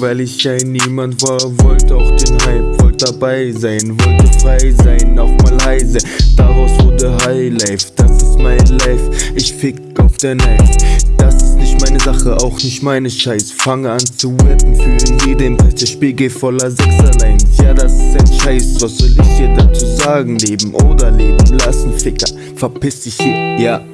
weil ich ein Niemand war. Wollte auch den Hype, wollte dabei sein, wollte frei sein, auch mal heise. Daraus wurde Highlife, das ist mein Life. Ich fick auf der Knife. Das ist nicht meine Sache, auch nicht meine Scheiß. Fange an zu rappen für jeden Preis. Der Spiegel voller Sechserlines. Ja, das ist ein Scheiß. Was soll ich dir dazu sagen? Leben oder leben lassen, Ficker. Verpiss dich hier, ja.